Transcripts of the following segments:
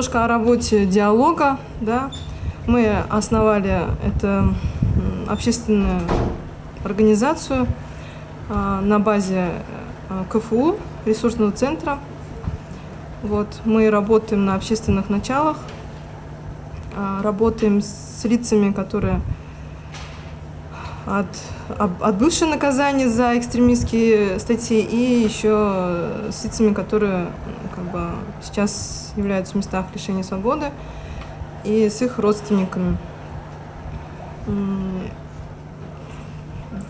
немножко о работе диалога. Да. Мы основали это общественную организацию а, на базе а, КФУ, ресурсного центра. Вот. Мы работаем на общественных началах, а, работаем с лицами, которые от, отбывшие наказания за экстремистские статьи и еще с лицами, которые как бы, сейчас являются в местах лишения свободы и с их родственниками.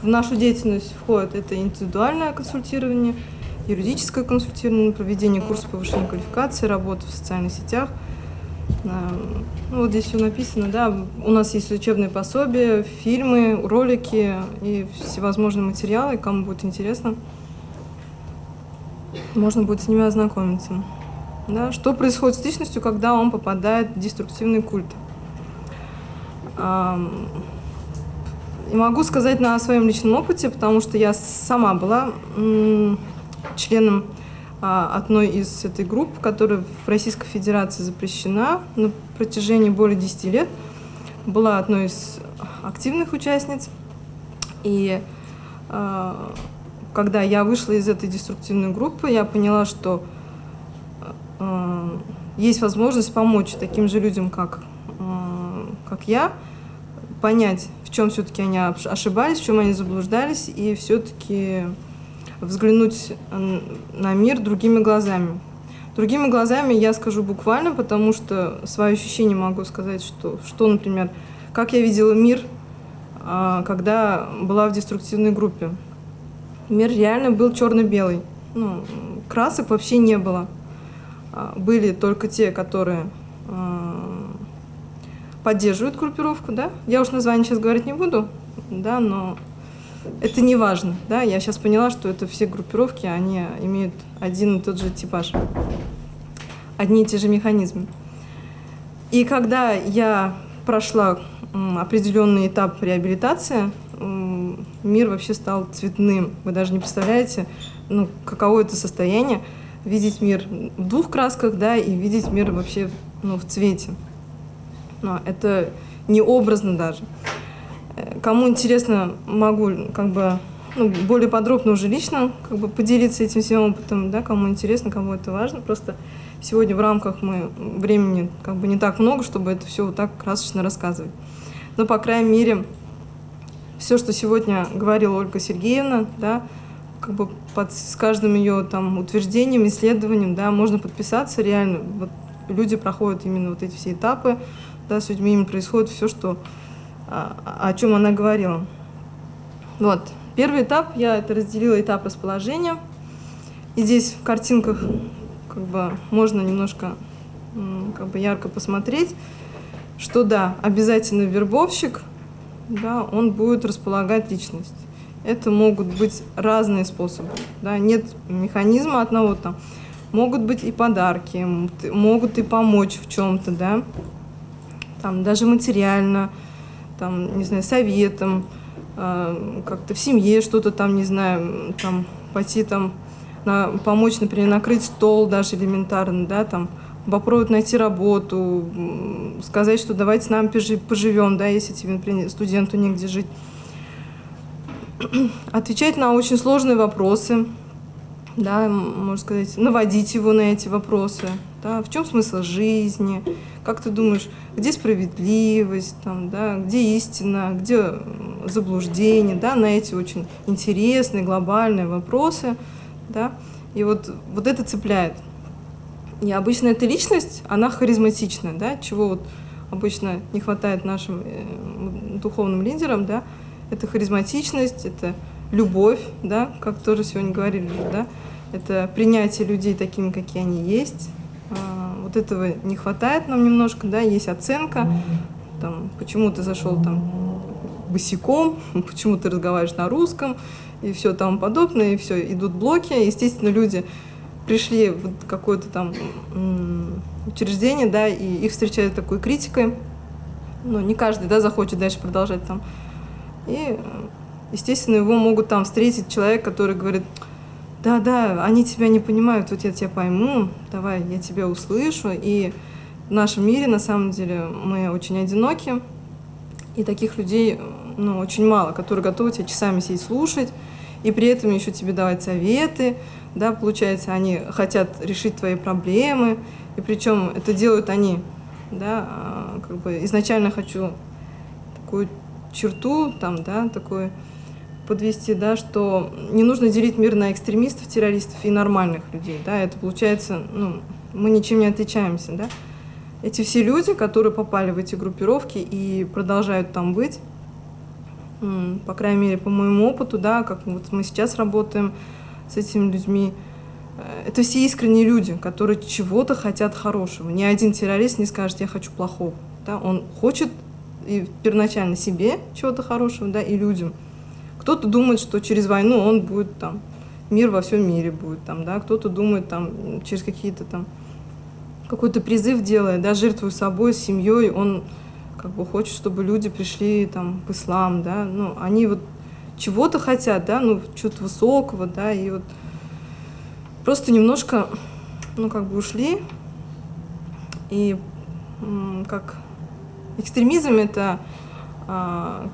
В нашу деятельность входит это индивидуальное консультирование, юридическое консультирование, проведение курса повышения квалификации, работа в социальных сетях – ну, вот здесь все написано, да. У нас есть учебные пособия, фильмы, ролики и всевозможные материалы. Кому будет интересно, можно будет с ними ознакомиться. Да? Что происходит с личностью, когда он попадает в деструктивный культ? И могу сказать на своем личном опыте, потому что я сама была членом а, одной из этой групп, которая в Российской Федерации запрещена на протяжении более 10 лет. Была одной из активных участниц. И а, когда я вышла из этой деструктивной группы, я поняла, что есть возможность помочь таким же людям, как, как я, понять, в чем все-таки они ошибались, в чем они заблуждались, и все-таки взглянуть на мир другими глазами. Другими глазами я скажу буквально, потому что свои ощущения могу сказать, что, что например, как я видела мир, а, когда была в деструктивной группе. Мир реально был черно-белый. Ну, красок вообще не было. А, были только те, которые а, поддерживают группировку, да. Я уж название сейчас говорить не буду, да, но это не важно. Да? Я сейчас поняла, что это все группировки, они имеют один и тот же типаж, одни и те же механизмы. И когда я прошла определенный этап реабилитации, мир вообще стал цветным. Вы даже не представляете, ну, каково это состояние, видеть мир в двух красках, да, и видеть мир вообще ну, в цвете. Но это не образно даже. Кому интересно, могу как бы ну, более подробно уже лично как бы поделиться этим всем опытом, да, кому интересно, кому это важно. Просто сегодня в рамках мы времени как бы не так много, чтобы это все вот так красочно рассказывать. Но, по крайней мере, все, что сегодня говорила Ольга Сергеевна, да, как бы под, с каждым ее там утверждением, исследованием, да, можно подписаться реально. Вот люди проходят именно вот эти все этапы, да, с людьми именно происходит все, что о чем она говорила. Вот. Первый этап, я это разделила этап расположения. И здесь в картинках как бы можно немножко как бы ярко посмотреть, что да, обязательно вербовщик, да, он будет располагать личность. Это могут быть разные способы, да, нет механизма одного там. Могут быть и подарки, могут и помочь в чем-то, да, там даже материально, там, не знаю, советом, э, как-то в семье что-то там, не знаю, там, пойти там, на, помочь, например, накрыть стол даже элементарно, да, там, попробовать найти работу, сказать, что давайте с нами поживем, да, если тебе, например, студенту негде жить. Отвечать на очень сложные вопросы, да, можно сказать, наводить его на эти вопросы, да, в чем смысл жизни, как ты думаешь, где справедливость, там, да, где истина, где заблуждение, да, на эти очень интересные глобальные вопросы, да, и вот, вот это цепляет. И обычно эта личность, она харизматичная, да, чего вот обычно не хватает нашим э, духовным лидерам, да, это харизматичность, это любовь, да, как тоже сегодня говорили, да, это принятие людей такими, какие они есть, а, вот этого не хватает нам немножко, да, есть оценка, там, почему ты зашел там босиком, почему ты разговариваешь на русском, и все тому подобное, и все, идут блоки. Естественно, люди пришли в какое-то там учреждение, да, и их встречают такой критикой. Ну, не каждый, да, захочет дальше продолжать там. И, естественно, его могут там встретить человек, который говорит, да, да, они тебя не понимают, вот я тебя пойму, давай, я тебя услышу. И в нашем мире, на самом деле, мы очень одиноки, и таких людей ну, очень мало, которые готовы тебя часами сидеть слушать, и при этом еще тебе давать советы, да, получается, они хотят решить твои проблемы, и причем это делают они, да, а, как бы изначально хочу такую черту, там, да, такой подвести, да, что не нужно делить мир на экстремистов, террористов и нормальных людей, да, это получается, ну, мы ничем не отличаемся, да. Эти все люди, которые попали в эти группировки и продолжают там быть, по крайней мере, по моему опыту, да, как вот мы сейчас работаем с этими людьми, э, это все искренние люди, которые чего-то хотят хорошего. Ни один террорист не скажет, я хочу плохого. Да? Он хочет и первоначально себе чего-то хорошего, да, и людям. Кто-то думает, что через войну он будет там, мир во всем мире будет там, да, кто-то думает там через какие-то там, какой-то призыв делает, да, жертвуя собой, семьей, он как бы хочет, чтобы люди пришли там в ислам, да, ну, они вот чего-то хотят, да, ну, чего-то высокого, да, и вот просто немножко, ну, как бы ушли, и как экстремизм это а,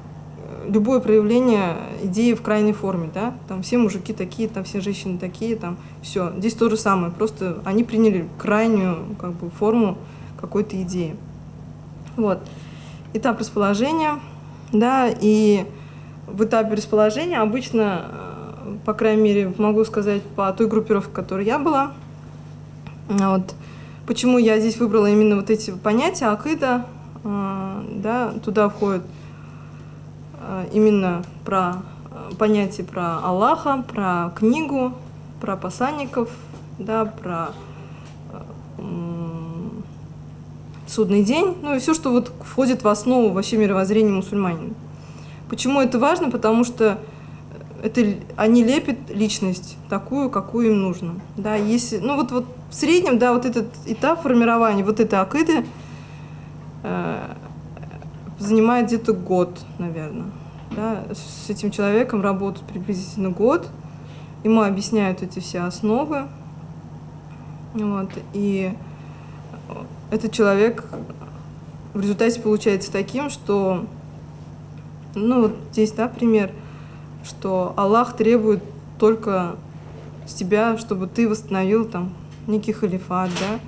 любое проявление идеи в крайней форме, да, там все мужики такие, там все женщины такие, там все. Здесь то же самое, просто они приняли крайнюю как бы форму какой-то идеи. Вот этап расположения, да, и в этапе расположения обычно, э, по крайней мере, могу сказать по той группировке, в которой я была, вот, почему я здесь выбрала именно вот эти понятия, акида, да, туда входит э, именно про понятие про Аллаха, про книгу, про посланников, да, про судный день, ну и все, что вот входит в основу вообще мировоззрения мусульманина. Почему это важно? Потому что это, они лепят личность такую, какую им нужно. Да, если, ну вот, вот в среднем, да, вот этот этап формирования, вот этой акиды занимает где-то год, наверное. Да, с этим человеком работают приблизительно год, ему объясняют эти все основы, вот, и этот человек в результате получается таким, что, ну вот здесь, да, пример, что Аллах требует только с тебя, чтобы ты восстановил там некий халифат, да,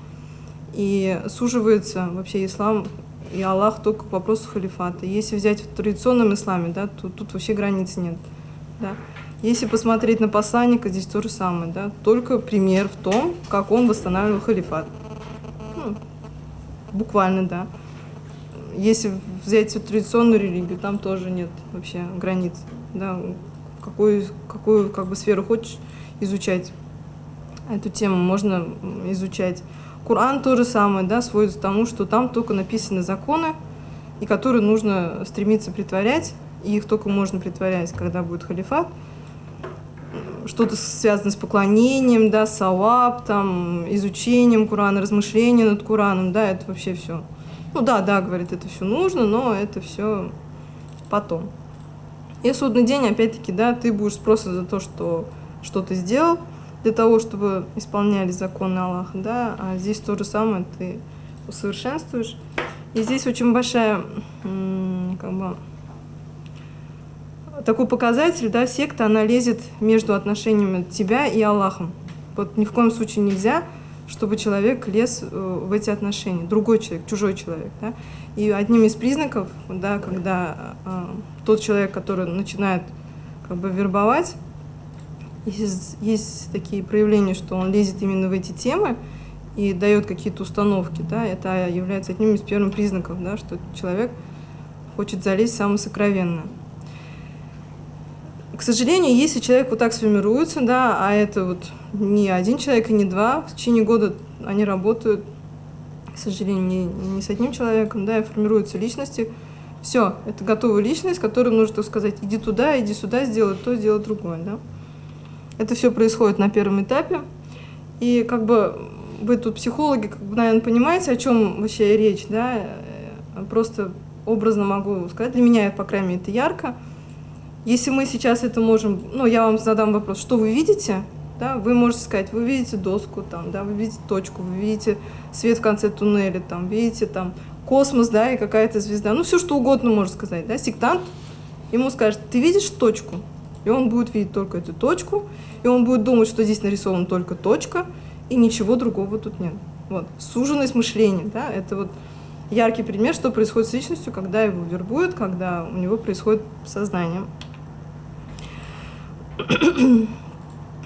и суживается вообще ислам и Аллах только к вопросу халифата. Если взять в традиционном исламе, да, то тут вообще границ нет, да. Если посмотреть на посланника, здесь то же самое, да, только пример в том, как он восстанавливал халифат буквально, да. Если взять традиционную религию, там тоже нет вообще границ, да. Какую, какую как бы сферу хочешь изучать эту тему, можно изучать. Коран то же самое, да, сводится к тому, что там только написаны законы, и которые нужно стремиться притворять, и их только можно притворять, когда будет халифат что-то связано с поклонением, да, саваб, там, изучением Курана, размышлением над Кураном, да, это вообще все. Ну да, да, говорит, это все нужно, но это все потом. И судный день, опять-таки, да, ты будешь просто за то, что что ты сделал, для того, чтобы исполняли законы Аллаха, да, а здесь то же самое ты усовершенствуешь. И здесь очень большая, как бы, такой показатель, да, секта, она лезет между отношениями тебя и Аллахом. Вот ни в коем случае нельзя, чтобы человек лез э, в эти отношения, другой человек, чужой человек, да. И одним из признаков, да, когда э, тот человек, который начинает как бы вербовать, есть, есть такие проявления, что он лезет именно в эти темы и дает какие-то установки, да, это является одним из первых признаков, да, что человек хочет залезть в самое сокровенное. К сожалению, если человек вот так сформируется, да, а это вот не один человек и не два, в течение года они работают, к сожалению, не, не с одним человеком, да, и формируются личности, все, это готовая личность, которой нужно сказать, иди туда, иди сюда, сделай то, сделай другое, да. Это все происходит на первом этапе, и как бы вы тут психологи, как бы, наверное, понимаете, о чем вообще речь, да, э, просто образно могу сказать, для меня, по крайней мере, это ярко, если мы сейчас это можем, ну, я вам задам вопрос, что вы видите, Да? Вы можете сказать, вы видите доску, там, да, вы видите точку, вы видите свет в конце туннеля, там, видите там, космос, да, и какая-то звезда. Ну, все что угодно можно сказать. Да? Сектант ему скажет, ты видишь точку? И он будет видеть только эту точку, и он будет думать, что здесь нарисована только точка, и ничего другого тут нет. Вот. Суженность мышления, да, это вот яркий пример, что происходит с личностью, когда его вербуют, когда у него происходит сознание.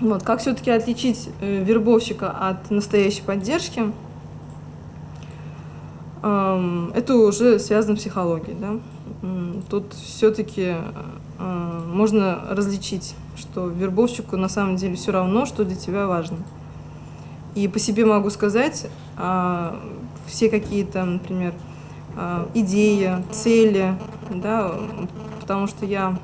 Вот, как все-таки отличить э, вербовщика от настоящей поддержки? Эм, это уже связано с психологией. Да? Тут все-таки э, можно различить, что вербовщику на самом деле все равно, что для тебя важно. И по себе могу сказать, а, все какие-то, например, а, идеи, цели, да, потому что я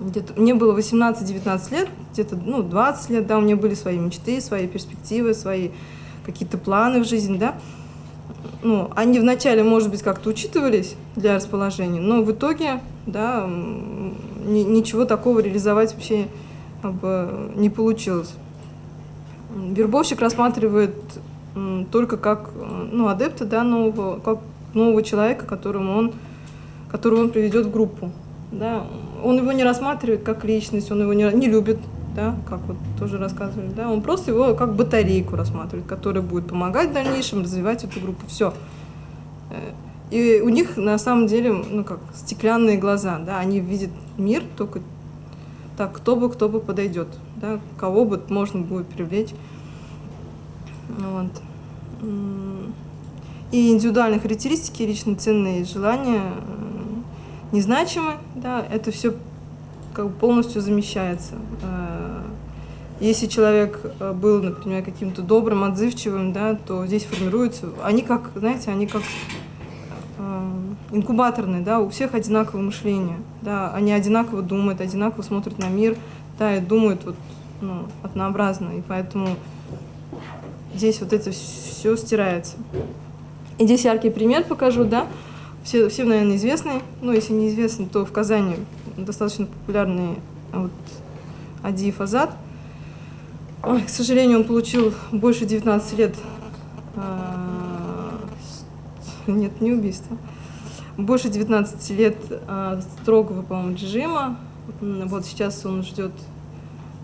где-то, мне было 18-19 лет, где-то, ну, 20 лет, да, у меня были свои мечты, свои перспективы, свои какие-то планы в жизни, да. Ну, они вначале, может быть, как-то учитывались для расположения, но в итоге, да, ничего такого реализовать вообще как бы, не получилось. Вербовщик рассматривает только как ну, адепта да, нового, как нового человека, которому он, которого он приведет в группу. Да. Он его не рассматривает как личность, он его не, не любит, да, как вот тоже рассказывали. Да. Он просто его как батарейку рассматривает, которая будет помогать в дальнейшем развивать эту группу. Все. Э, и у них на самом деле ну, как стеклянные глаза, да, они видят мир только так, кто бы, кто бы подойдет, да, кого бы можно будет привлечь. Вот. И индивидуальные характеристики, лично ценные желания незначимы, да, это все как бы полностью замещается. Э, если человек э, был, например, каким-то добрым, отзывчивым, да, то здесь формируются, они как, знаете, они как инкубаторные, да, у всех одинаковое мышление, да, они одинаково думают, одинаково смотрят на мир, да, и думают вот, ну, однообразно, и поэтому здесь вот это все стирается. И здесь яркий пример покажу, да, все, всем, наверное, известный, ну, если не известный, то в Казани достаточно популярный вот, Адиев Азат. Ой, к сожалению, он получил больше 19 лет, а, нет, не убийство, больше 19 лет а, строгого, по-моему, режима. Вот сейчас он ждет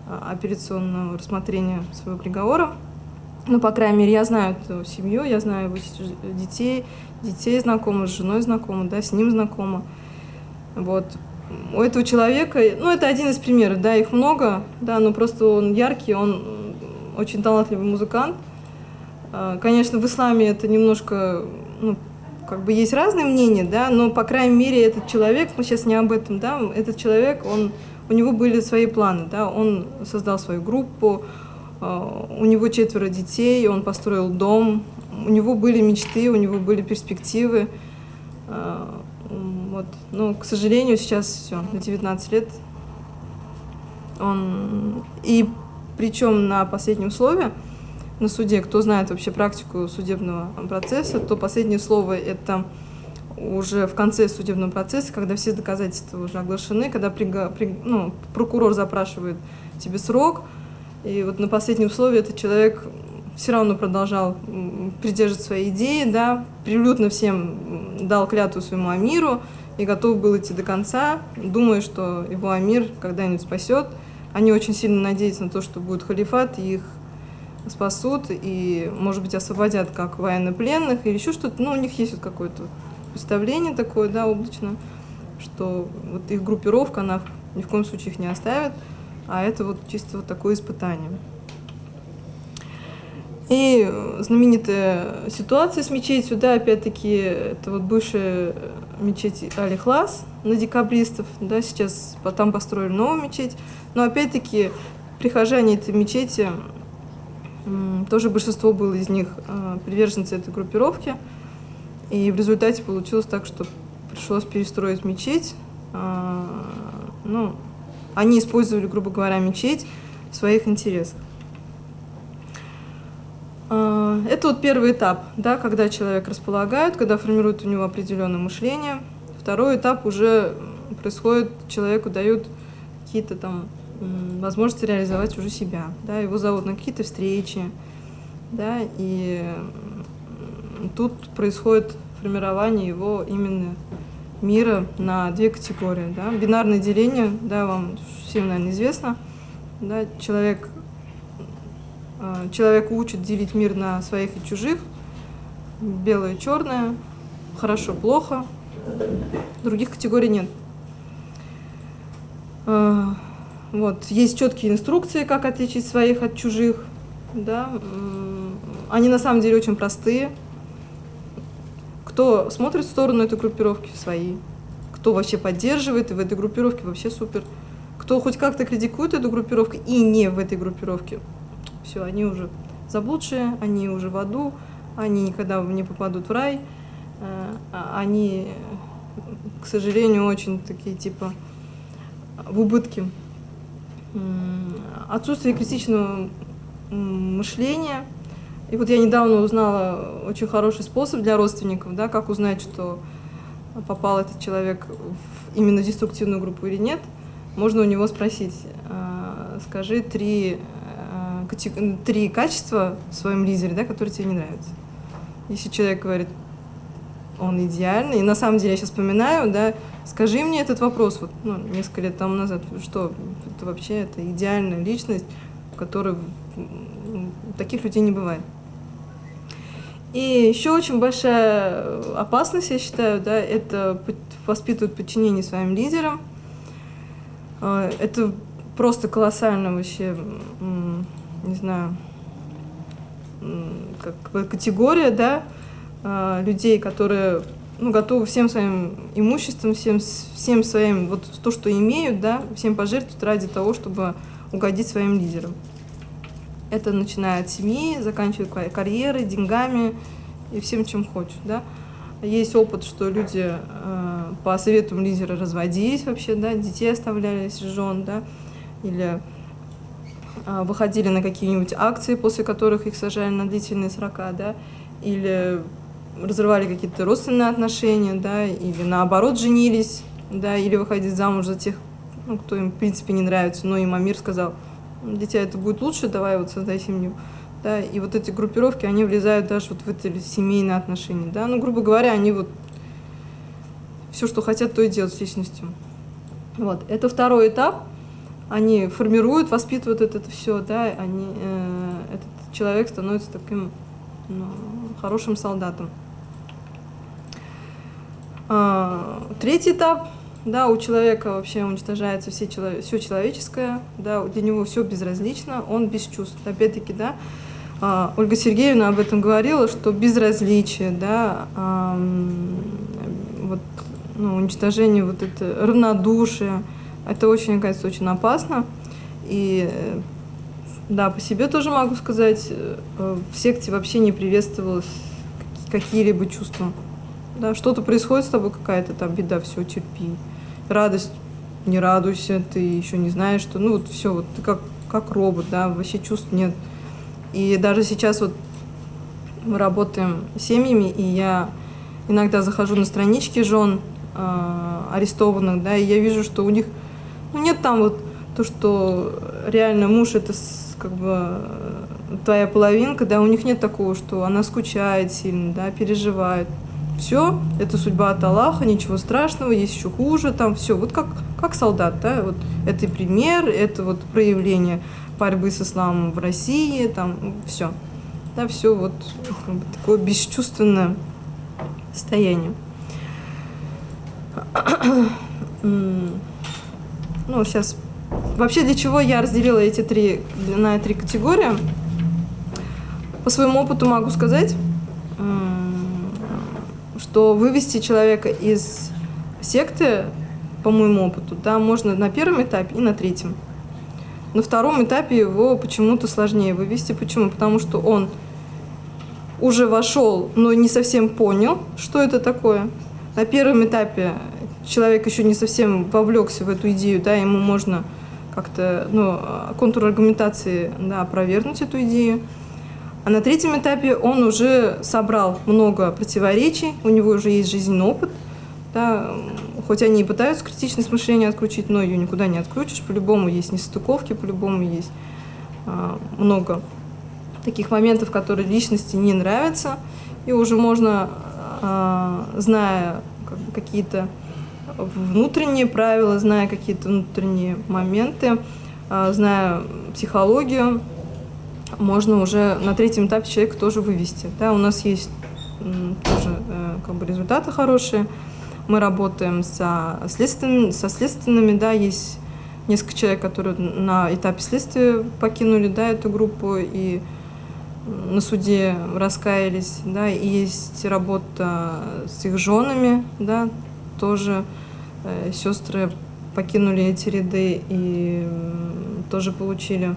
а, операционного рассмотрения своего приговора. Ну, по крайней мере, я знаю эту семью, я знаю его детей, детей знакома, с женой знакома, да, с ним знакома. Вот. У этого человека, ну, это один из примеров, да, их много, да, но просто он яркий, он очень талантливый музыкант. А, конечно, в исламе это немножко, ну, как бы есть разные мнения, да, но, по крайней мере, этот человек, мы сейчас не об этом, да, этот человек, он, у него были свои планы, да, он создал свою группу, а, у него четверо детей, он построил дом, у него были мечты, у него были перспективы. А, вот. Но, к сожалению, сейчас все, на 19 лет он... И причем на последнем слове, на суде, кто знает вообще практику судебного процесса, то последнее слово – это уже в конце судебного процесса, когда все доказательства уже оглашены, когда при, при, ну, прокурор запрашивает тебе срок – и вот на последнем условии этот человек все равно продолжал придерживать свои идеи, да, прилюдно всем дал клятву своему Амиру и готов был идти до конца, думая, что его Амир когда-нибудь спасет. Они очень сильно надеются на то, что будет халифат, и их спасут, и, может быть, освободят как военнопленных или еще что-то. Ну, у них есть вот какое-то представление такое, да, облачно, что вот их группировка, она ни в коем случае их не оставит а это вот чисто вот такое испытание. И знаменитая ситуация с мечетью, да, опять-таки, это вот бывшая мечеть Алихлас на декабристов, да, сейчас там построили новую мечеть, но опять-таки прихожане этой мечети, тоже большинство было из них а, приверженцы этой группировки, и в результате получилось так, что пришлось перестроить мечеть, а, ну, они использовали, грубо говоря, мечеть в своих интересах. А, это вот первый этап, да, когда человек располагает, когда формирует у него определенное мышление. Второй этап уже происходит, человеку дают какие-то там возможности реализовать уже себя. Да, его зовут на какие-то встречи, да, и тут происходит формирование его именно мира на две категории. Да. Бинарное деление, да, вам всем, наверное, известно. Да, человек, э, человек учит делить мир на своих и чужих, белое черное, хорошо, плохо. Других категорий нет. Вот. Есть четкие инструкции, как отличить своих от чужих. Да? Они на самом деле очень простые. Кто смотрит в сторону этой группировки, свои. Кто вообще поддерживает, и в этой группировке вообще супер. Кто хоть как-то критикует эту группировку и не в этой группировке, все, они уже заблудшие, они уже в аду, они никогда не попадут в рай, э, а они, к сожалению, очень такие типа в убытке отсутствие критичного мышления. И вот я недавно узнала очень хороший способ для родственников, да, как узнать, что попал этот человек в именно деструктивную группу или нет. Можно у него спросить, а, скажи три, а, три качества в своем лидере, да, которые тебе не нравятся. Если человек говорит, он идеальный, и на самом деле я сейчас вспоминаю, да, Скажи мне этот вопрос, вот, ну, несколько лет тому назад, что это вообще это идеальная личность, которой таких людей не бывает. И еще очень большая опасность, я считаю, да, это воспитывать подчинение своим лидерам. А, это просто колоссально вообще, не знаю, как категория, да, а, людей, которые ну, готовы всем своим имуществом, всем, всем своим, вот то, что имеют, да, всем пожертвовать ради того, чтобы угодить своим лидерам. Это начиная от семьи, заканчивая карьерой, деньгами и всем, чем хочешь, да. Есть опыт, что люди э, по советам лидера разводились вообще, да, детей оставляли, жен, да, или э, выходили на какие-нибудь акции, после которых их сажали на длительные срока, да, или разрывали какие-то родственные отношения, да, или наоборот женились, да, или выходить замуж за тех, ну, кто им, в принципе, не нравится. Но им Амир сказал, дитя, это будет лучше, давай вот создай семью. Да, и вот эти группировки, они влезают даже вот в эти семейные отношения, да, ну, грубо говоря, они вот все, что хотят, то и делают с личностью. Вот, это второй этап, они формируют, воспитывают это, это все, да, они, э, этот человек становится таким ну, хорошим солдатом. А, третий этап, да, у человека вообще уничтожается все, все человеческое, да, для него все безразлично, он без чувств. Опять-таки, да, а, Ольга Сергеевна об этом говорила, что безразличие, да, вот, ну, уничтожение вот это равнодушие, это очень, кажется, очень опасно. И да, по себе тоже могу сказать, э, в секте вообще не приветствовалось какие-либо чувства да, что-то происходит с тобой, какая-то там беда, все, терпи. Радость, не радуйся, ты еще не знаешь, что, ну вот все, вот ты как, как робот, да, вообще чувств нет. И даже сейчас вот мы работаем семьями, и я иногда захожу на странички жен э, арестованных, да, и я вижу, что у них, ну нет там вот то, что реально муж это как бы твоя половинка, да, у них нет такого, что она скучает сильно, да, переживает все, это судьба от Аллаха, ничего страшного, есть еще хуже, там все, вот как, как солдат, да, вот это пример, это вот проявление борьбы с исламом в России, там все, да, все вот бы, такое бесчувственное состояние. Ну, сейчас, вообще для чего я разделила эти три, на три категории? По своему опыту могу сказать, что вывести человека из секты, по моему опыту, да, можно на первом этапе и на третьем. На втором этапе его почему-то сложнее вывести. Почему? Потому что он уже вошел, но не совсем понял, что это такое. На первом этапе человек еще не совсем вовлекся в эту идею, да, ему можно как-то, ну, контур аргументации, да, опровергнуть эту идею. А на третьем этапе он уже собрал много противоречий, у него уже есть жизненный опыт, да, хоть они и пытаются критичность мышления отключить, но ее никуда не отключишь. По-любому есть нестыковки, по-любому есть а, много таких моментов, которые личности не нравятся. И уже можно, а, зная как бы, какие-то внутренние правила, зная какие-то внутренние моменты, а, зная психологию, можно уже на третьем этапе человека тоже вывести. Да, у нас есть тоже э, как бы результаты хорошие. Мы работаем со, следственными, со следственными, да, есть несколько человек, которые на этапе следствия покинули, да, эту группу и на суде раскаялись, да, и есть работа с их женами, да, тоже э, сестры покинули эти ряды и тоже получили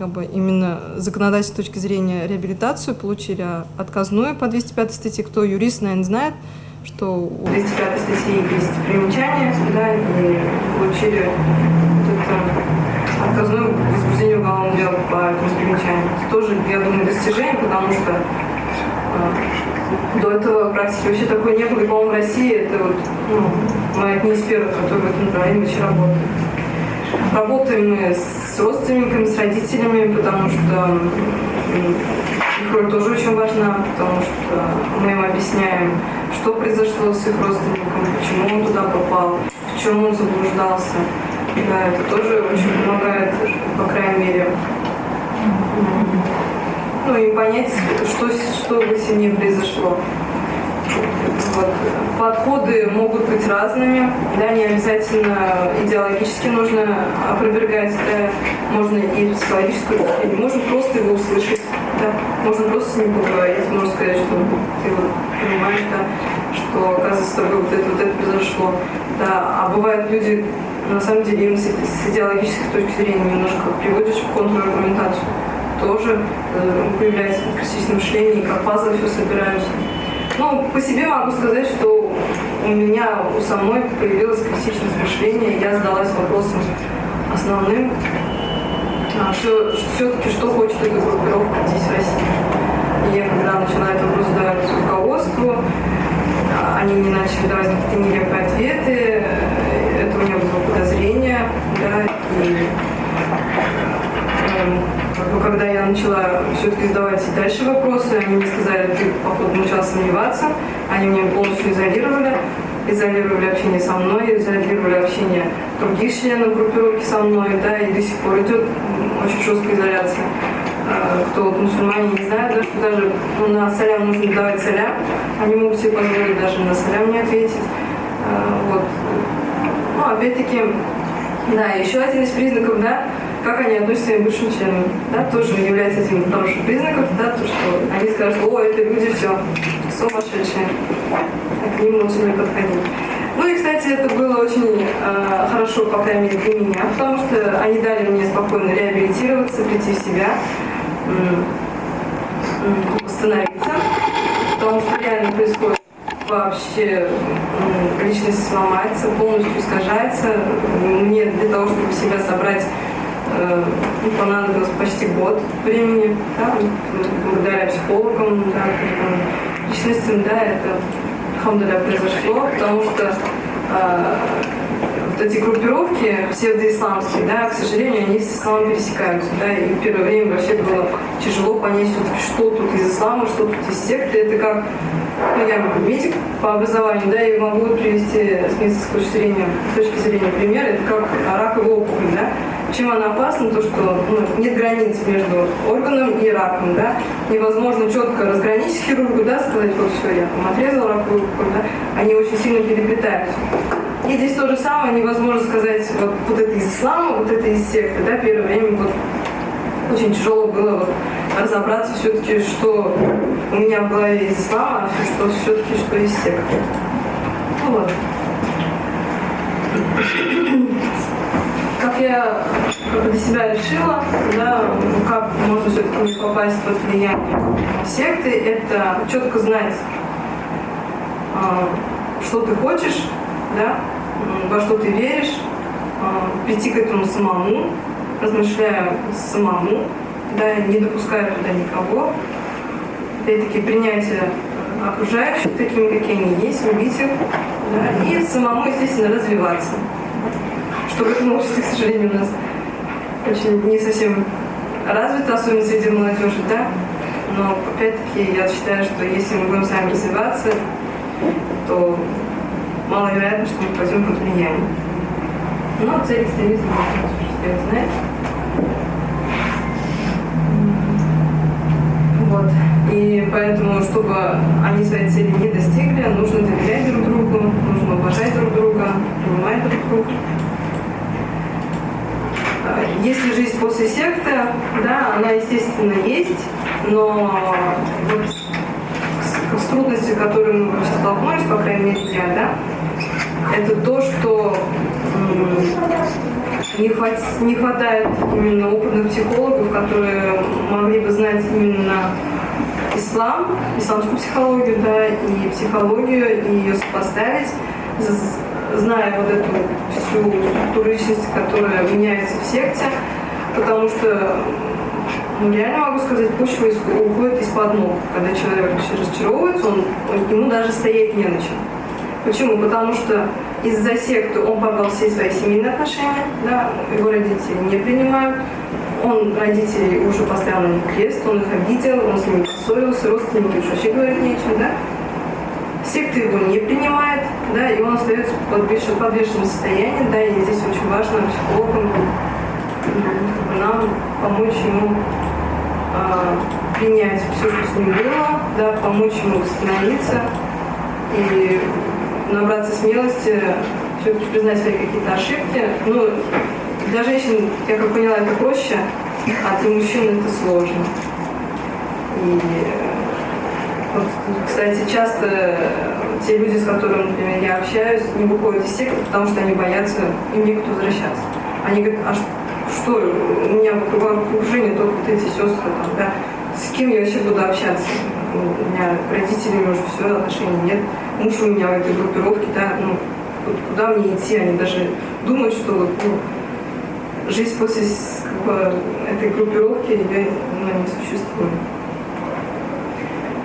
как бы именно законодательной точки зрения реабилитацию, получили отказную по 205 статье. Кто юрист, наверное, знает, что у 205 статьи есть примечания, да, и получили это отказное возбуждение уголовного дела по этому примечанию. Это тоже, я думаю, достижение, потому что э, до этого практики вообще такой не было. По-моему, в России это вот, ну, мы одни из первых, которые в этом направлении вообще работают. Работаем мы с родственниками, с родителями, потому что их роль тоже очень важна, потому что мы им объясняем, что произошло с их родственником, почему он туда попал, в чем он заблуждался. Да, это тоже очень помогает, по крайней мере, ну и понять, что, что в семье произошло. Вот. Подходы могут быть разными, да, не обязательно идеологически нужно опровергать, да, можно и психологическую точку можно просто его услышать, да, можно просто с ним поговорить, можно сказать, что ты вот понимаешь, да, что, оказывается, с тобой вот это, вот это произошло. Да, а бывают люди, на самом деле, им с, с идеологической точки зрения немножко приводишь в контраргументацию. Тоже э, появляется критичное мышление, как пазлы все собираются. Ну, по себе могу сказать, что у меня у самой появилось критичное мышление, я задалась вопросом основным, а, все, все-таки что хочет эта группировка здесь в России. И я когда начала этот вопрос задавать руководству, а, они не начали давать какие-то нелепые ответы, это у меня было подозрение, да, и э, когда я начала все-таки задавать дальше вопросы, они мне сказали, ты, походу, начала сомневаться, они меня полностью изолировали, изолировали общение со мной, изолировали общение других членов группировки со мной, да, и до сих пор идет очень жесткая изоляция. Э, кто вот мусульмане не знают, да, что даже ну, на салям нужно давать салям, они могут себе позволить даже на салям не ответить. Э, вот. Ну, опять-таки, да, еще один из признаков, да, как они относятся к бывшим членам, да, тоже является одним из хороших признаков, да, то, что они скажут, о, это люди все, сумасшедшие, а к ним лучше не подходить. Ну и, кстати, это было очень э, хорошо, по крайней мере, для меня, потому что они дали мне спокойно реабилитироваться, прийти в себя, восстановиться, потому что реально происходит вообще личность сломается, полностью искажается. Мне для того, чтобы себя собрать, э, понадобилось почти год времени, да, благодаря психологам, да, личностям, да, это Хамдаля произошло, потому что э, вот эти группировки псевдоисламские, да, к сожалению, они с исламом пересекаются, да, и в первое время вообще было тяжело понять что тут из ислама, что тут из секты, это как, ну, я медик по образованию, да, и могу привести с медицинской точки зрения, с точки зрения пример, это как раковая опухоль, да, чем она опасна, то, что ну, нет границ между органом и раком, да, невозможно четко разграничить хирургу, да, сказать, вот все, я там отрезал раковую да, они очень сильно переплетаются. И здесь то же самое, невозможно сказать, вот, вот это из ислама, вот это из секты, да, первое время вот очень тяжело было вот, разобраться все-таки, что у меня в голове из ислама, а что все-таки что из секты. Ну вот. Как я как для себя решила, да, как можно все-таки не попасть под влияние секты, это четко знать, а, что ты хочешь, да, во что ты веришь, а, прийти к этому самому, размышляя самому, да, не допуская туда никого. Опять-таки принятие окружающих такими, какие они есть, любить их, да, и самому, естественно, развиваться. Обществе, к сожалению, у нас очень не совсем развито, особенно среди молодежи, да. Но опять-таки я считаю, что если мы будем сами развиваться, то маловероятно, что мы пойдем под влиянием. Но цель экстремизма, вы знаете. Вот. И поэтому, чтобы они своей цели не достигли, нужно доверять друг другу, нужно уважать друг друга, понимать друг друга. Если жизнь после секты, да, она, естественно, есть, но вот с, с трудностью, с которой мы столкнулись, по крайней мере, я, да, это то, что не, хват, не хватает именно опытных психологов, которые могли бы знать именно ислам, исламскую психологию, да, и психологию, и ее сопоставить, зная вот эту всю структуру личности, которая меняется в секте, потому что ну, реально могу сказать, почва уходит из-под ног. Когда человек разочаровывается, он, ему даже стоять не на чем. Почему? Потому что из-за секты он порвал все свои семейные отношения, да, его родители не принимают, он родителей уже поставил на них крест, он их обидел, он с ними поссорился, родственники уж вообще говорить нечем, да. Секта его не принимает, да, и он остается в подвешенном состоянии, да, и здесь очень важно психологам нам помочь ему э, принять все, что с ним было, да, помочь ему восстановиться и набраться смелости, все-таки признать свои какие-то ошибки. Ну, для женщин, я как поняла, это проще, а для мужчин это сложно. И вот, кстати, часто те люди, с которыми, например, я общаюсь, не выходят из секты, потому что они боятся им некуда возвращаться. Они говорят, а что, у меня в окружении только вот эти сестры, там, да, с кем я вообще буду общаться? У меня родителями уже все, отношений нет. Муж у меня в этой группировке, да, ну, куда мне идти? Они даже думают, что вот, ну, жизнь после как бы, этой группировки ее ну, не существует.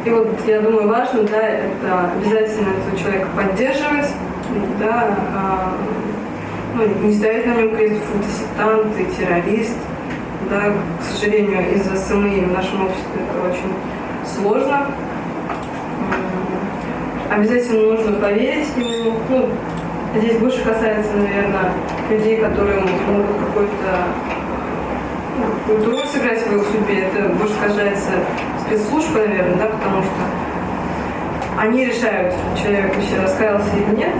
И вот я думаю, важно, да, это обязательно этого человека поддерживать, да, а, ну, не ставить на нем крест, фу, ты сектант, ты террорист, да, к сожалению, из-за СМИ в нашем обществе это очень сложно. Обязательно нужно поверить ему. Ну, здесь больше касается, наверное, людей, которые могут какой-то роль сыграть в его судьбе. Это больше касается спецслужб, наверное, да, потому что они решают, человек вообще раскаялся или нет,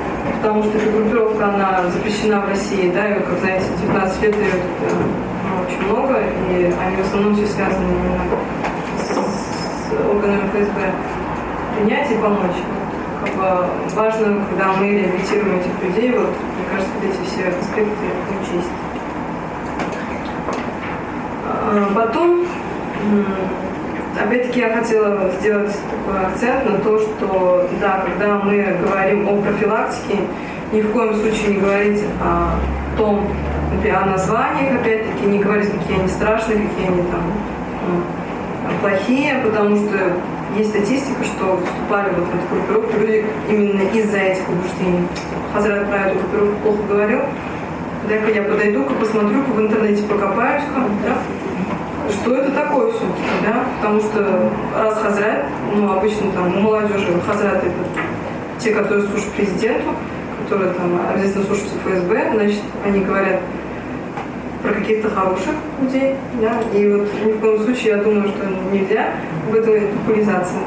потому что эта группировка, она запрещена в России, да, и как знаете, 19 лет дает очень много, и они в основном все связаны именно с, с органами ФСБ. Принять и помочь. Как бы важно, когда мы реабилитируем этих людей, вот, мне кажется, вот эти все аспекты учесть. А, потом, опять-таки, я хотела сделать такой акцент на то, что, да, когда мы говорим о профилактике, ни в коем случае не говорить о том, о названиях, опять-таки, не говорить, какие они страшные, какие они там плохие, потому что есть статистика, что вступали вот в эту группировку люди именно из-за этих убеждений. Хазрат про эту группировку плохо говорил. Дай-ка я подойду-ка, посмотрю-ка в интернете, покопаюсь-ка, да? Что это такое все-таки, да? Потому что раз Хазрат, ну, обычно там у молодежи Хазрат это те, которые служат президенту, которые там обязательно слушаются ФСБ, значит, они говорят, про каких-то хороших людей, да, и вот ни в коем случае я думаю, что нельзя в этом популяризация.